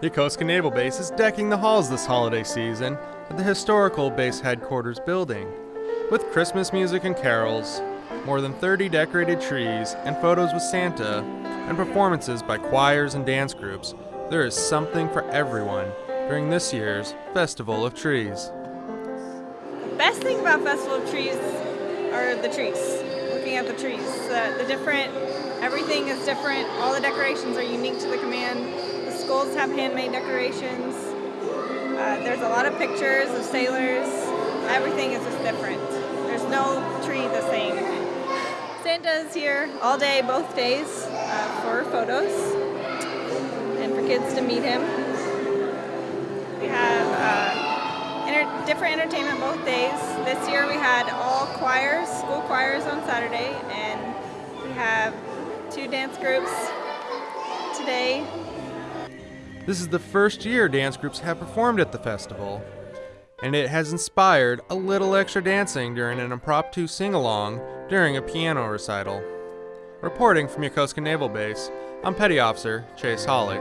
Yokosuka Naval Base is decking the halls this holiday season at the historical base headquarters building. With Christmas music and carols, more than 30 decorated trees, and photos with Santa, and performances by choirs and dance groups, there is something for everyone during this year's Festival of Trees. The best thing about Festival of Trees are the trees. Looking at the trees, the, the different, everything is different. All the decorations are unique to the command schools have handmade decorations. Uh, there's a lot of pictures of sailors. Everything is just different. There's no tree the same. Santa is here all day, both days, uh, for photos and for kids to meet him. We have uh, different entertainment both days. This year we had all choirs, school choirs on Saturday, and we have two dance groups today this is the first year dance groups have performed at the festival, and it has inspired a little extra dancing during an impromptu sing along during a piano recital. Reporting from Yokosuka Naval Base, I'm Petty Officer Chase Holly.